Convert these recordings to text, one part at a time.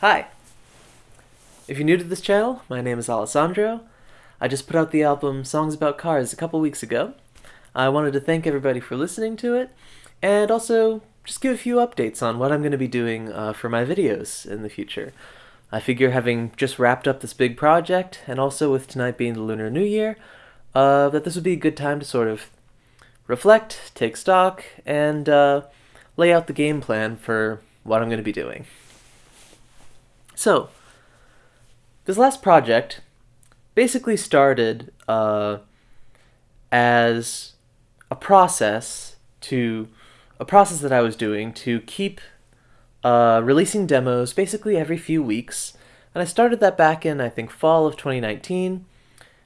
Hi! If you're new to this channel, my name is Alessandro. I just put out the album Songs About Cars a couple weeks ago. I wanted to thank everybody for listening to it, and also just give a few updates on what I'm going to be doing uh, for my videos in the future. I figure having just wrapped up this big project, and also with tonight being the Lunar New Year, uh, that this would be a good time to sort of reflect, take stock, and uh, lay out the game plan for what I'm going to be doing. So, this last project basically started uh, as a process to a process that I was doing to keep uh, releasing demos basically every few weeks. And I started that back in, I think, fall of 2019.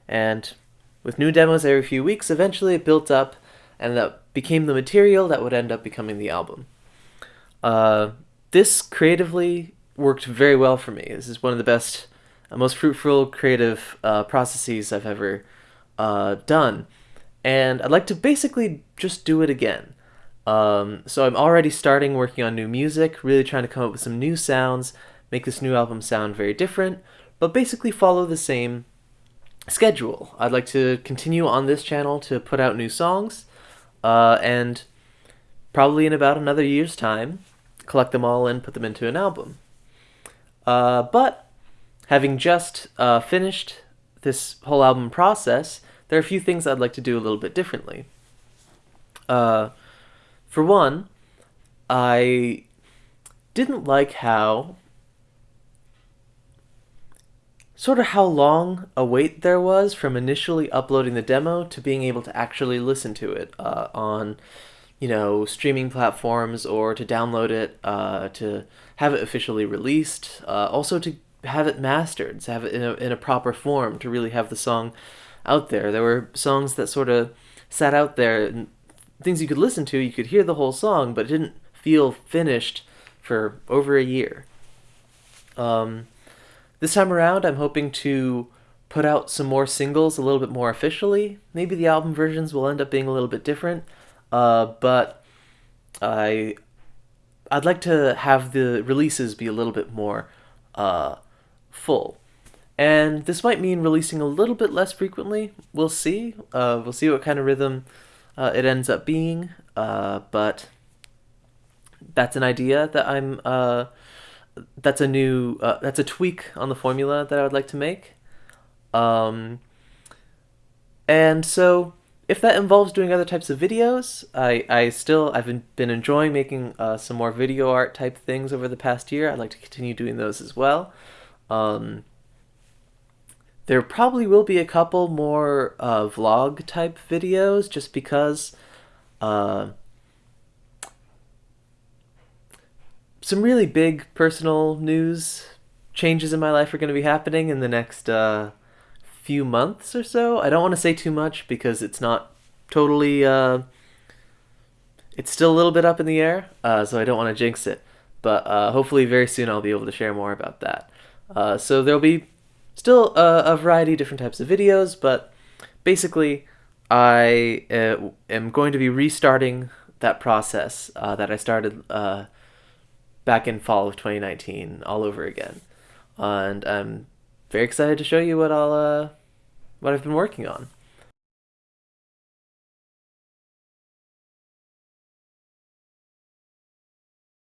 And with new demos every few weeks, eventually it built up and that became the material that would end up becoming the album. Uh, this creatively worked very well for me. This is one of the best, uh, most fruitful creative uh, processes I've ever uh, done. And I'd like to basically just do it again. Um, so I'm already starting working on new music, really trying to come up with some new sounds, make this new album sound very different, but basically follow the same schedule. I'd like to continue on this channel to put out new songs, uh, and probably in about another year's time, collect them all and put them into an album. Uh, but having just uh, finished this whole album process, there are a few things I'd like to do a little bit differently. Uh, for one, I didn't like how sort of how long a wait there was from initially uploading the demo to being able to actually listen to it uh, on you know streaming platforms or to download it uh, to have it officially released uh, also to have it mastered to have it in a, in a proper form to really have the song out there. There were songs that sort of sat out there and things you could listen to you could hear the whole song but it didn't feel finished for over a year. Um, this time around, I'm hoping to put out some more singles a little bit more officially. Maybe the album versions will end up being a little bit different, uh, but I I'd like to have the releases be a little bit more uh, full. And this might mean releasing a little bit less frequently. We'll see. Uh, we'll see what kind of rhythm uh, it ends up being. Uh, but that's an idea that I'm uh, that's a new that's a tweak on the formula that I would like to make. Um, and so if that involves doing other types of videos, I, I still I've been, enjoying making uh, some more video art type things over the past year. I'd like to continue doing those as well. Um, there probably will be a couple more uh, vlog type videos just because uh, some really big personal news changes in my life are going to be happening in the next uh, few months or so. I don't want to say too much because it's not totally. Uh, it's still a little bit up in the air, uh, so I don't want to jinx it. But uh, hopefully, very soon I'll be able to share more about that. Uh, so there'll be still a, a, variety of different types of videos, but basically, I uh, am going to be restarting that process that I started back in fall of 2019 all over again. And I'm very excited to show you what I'll uh, what I've been working on.